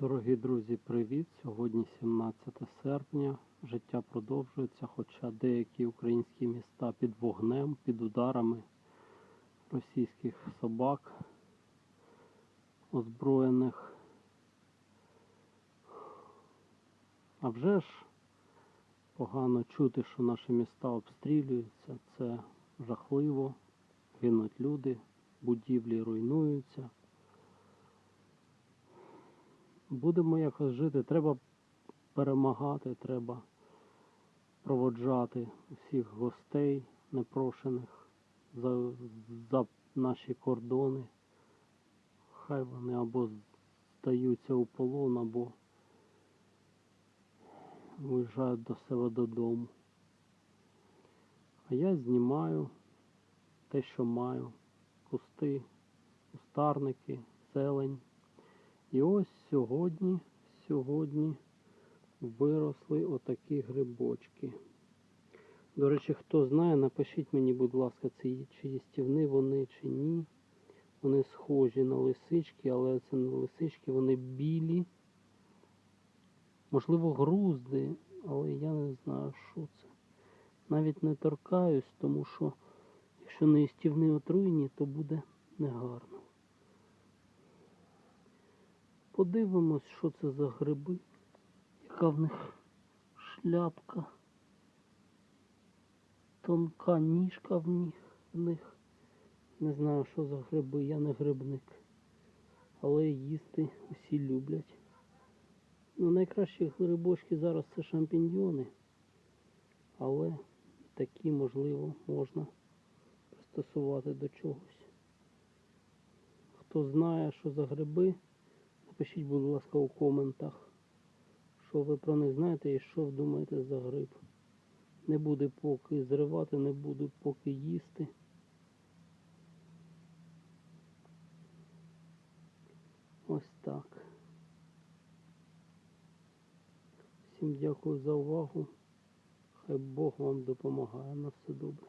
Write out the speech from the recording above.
Дорогі друзі, привіт! Сьогодні 17 серпня. Життя продовжується, хоча деякі українські міста під вогнем, під ударами російських собак, озброєних. А вже ж погано чути, що наші міста обстрілюються. Це жахливо. Гинуть люди, будівлі руйнуються. Будемо якось жити, треба перемагати, треба проводжати всіх гостей непрошених за, за наші кордони. Хай вони або здаються у полон, або виїжджають до себе додому. А я знімаю те, що маю. Кусти, кустарники, зелень. І ось сьогодні, сьогодні виросли отакі грибочки. До речі, хто знає, напишіть мені, будь ласка, це чи їстівні вони, чи ні. Вони схожі на лисички, але це не лисички, вони білі. Можливо, грузди, але я не знаю, що це. Навіть не торкаюсь, тому що якщо не їстівні отруйні, то буде негарно. Подивимось, що це за гриби, яка в них шляпка, тонка ніжка в них. Не знаю, що за гриби, я не грибник. Але їсти усі люблять. Ну, найкращі грибочки зараз це шампіньйони, але такі, можливо, можна пристосувати до чогось. Хто знає, що за гриби, Напишіть, будь ласка, у коментах, що ви про них знаєте і що думаєте за гриб. Не буде поки зривати, не буду поки їсти. Ось так. Всім дякую за увагу. Хай Бог вам допомагає на все добре.